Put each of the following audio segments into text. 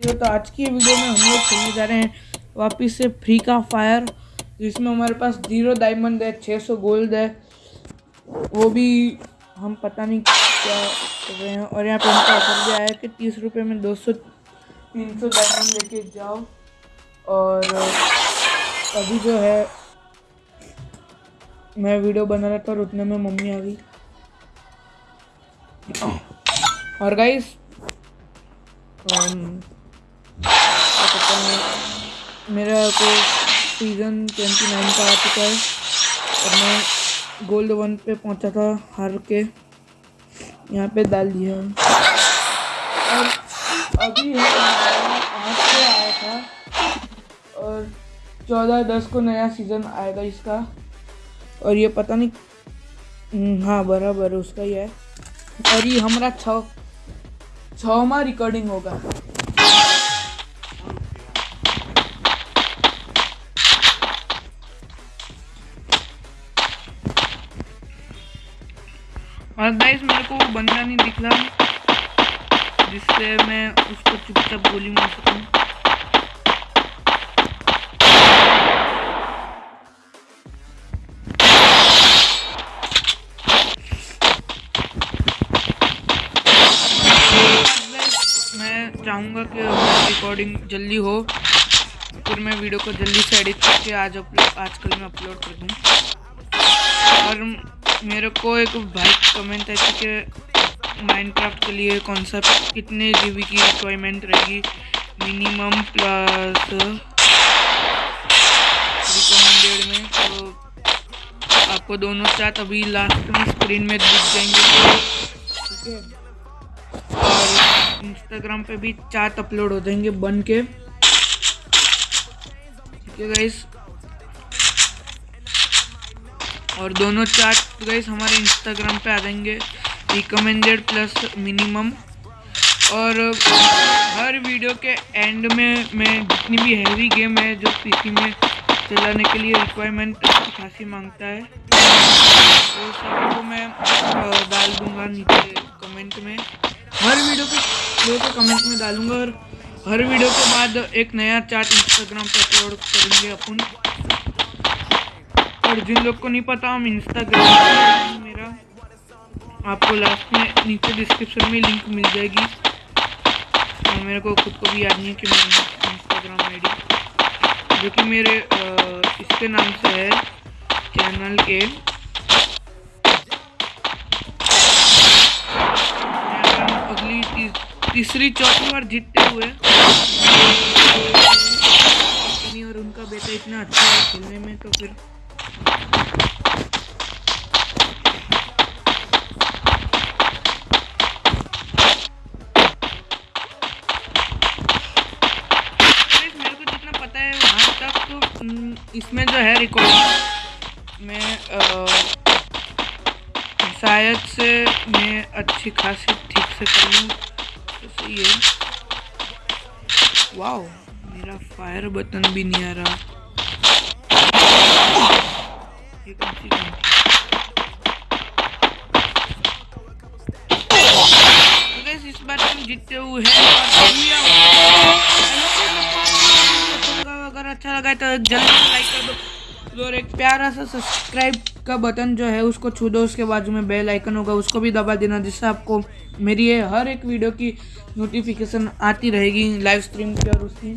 तो आज की वीडियो में हम लोग खेलने जा रहे हैं वापिस से फ्री का फायर, जिसमें हमारे पास ज़ीरो डायमंड है छः सौ गोल्ड है। वो भी हम पता नहीं क्या कर रहे हैं। और यहाँ पे उनका ऑफ़र भी आया कि तीस रुपये में दो सौ, तीन सौ डायमंड लेके जाओ। और अभी जो है, मैं वीडियो बना रहा था और उतने में मम्मी आ गई। और गाइस मेरा को सीज़न ट्वेंटी नाइन का आ चुका है और मैं गोल्ड वन पे पहुँचा था हार के। यहाँ पे डाल दिया और अभी है आज से आया था और चौदह दस को नया सीज़न आएगा इसका। और ये पता नहीं हम्म, हाँ बराबर उसका ही है। और ये हमारा छ छवा रिकॉर्डिंग होगा। और गाइस मेरे को वो बंदा नहीं दिख रहा, जिससे मैं उसको चुपचाप गोली मार सकूँ। मैं चाहूँगा कि रिकॉर्डिंग जल्दी हो, फिर मैं वीडियो को जल्दी से एडिट करके आज अपलोड आजकल मैं अपलोड कर दूँ। और मेरे को एक भाई कमेंट है कि माइनक्राफ्ट के लिए कौन सा कितने जीबी की रिक्वायरमेंट रहेगी? मिनिमम प्लस रिकमेंडेड में। तो आपको दोनों चार्ट अभी लास्ट में स्क्रीन में दिख जाएँगे। ठीक है? और इंस्टाग्राम पे भी चार्ट अपलोड हो जाएँगे बन के। ठीक है गाइस और दोनों चार्ट गाइस हमारे इंस्टाग्राम पे आ जाएँगे। रिकमेंडेड प्लस मिनिमम और हर वीडियो के एंड में, मैं जितनी भी हैवी गेम है जो पीसी में चलाने के लिए रिक्वायरमेंट खासी माँगता है। वो सबको मैं डाल दूँगा नीचे कमेंट में। हर वीडियो के वीडियो के कमेंट में डालूँगा और हर वीडियो के बाद एक नया चार्ट इंस्टाग्राम पर अपलोड करेंगे अपन। और जिन लोग को नहीं पता, हम इंस्टाग्राम मेरा। आपको लास्ट में नीचे डिस्क्रिप्शन में लिंक मिल जाएगी। और मेरे को खुद को भी याद नहीं है कि मेरा इंस्टाग्राम आईडी जो कि मेरे इसके नाम से है चैनल के अगली तीसरी चौथी बार जीतते हुए। और उनका बेटा इतना अच्छा है खेलने में तो फिर इसमें जो है रिकॉर्डिंग में शायद से मैं अच्छी खासी ठीक से कर लूँ तो सही है वाओ मेरा फायर बटन भी नहीं आ रहा। हुए हैं अगर अच्छा लगा तो जल्दी से लाइक कर दो। और एक प्यारा सा सब्सक्राइब का बटन जो है, उसको छू दो। उसके बाजू में बेल आइकन होगा, उसको भी दबा देना, जिससे आपको मेरी ये हर एक वीडियो की नोटिफिकेशन आती रहेगी लाइव स्ट्रीम की और उसकी।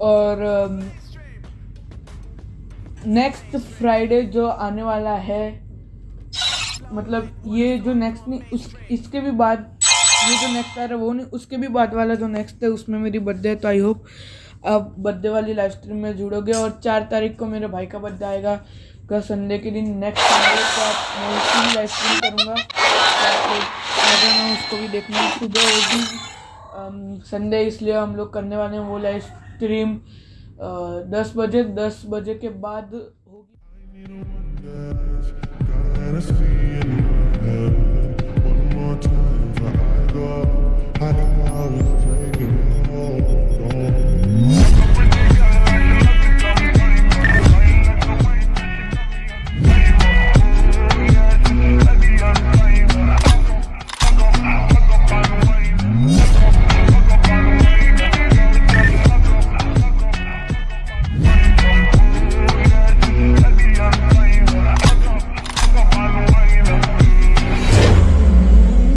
और नेक्स्ट फ्राइडे जो आने वाला है मतलब ये जो नेक्स्ट नहीं, उस, इसके भी बाद ये जो नेक्स्ट आ रहा है, वो नहीं, उसके भी बाद वाला जो नेक्स्ट है, उसमें मेरी बर्थडे है तो आई होप आप बर्थडे वाली लाइव स्ट्रीम में जुड़ोगे और चार तारीख को मेरे भाई का बर्थडे आएगा। का संडे के दिन नेक्स्ट संडे को आप मैं उसकी भी लाइव स्ट्रीम करूँगा। उसको भी देखना सुबह होगी संडे इसलिए हम लोग करने वाले हैं वो लाइव स्ट्रीम दस बजे दस बजे के बाद होगी।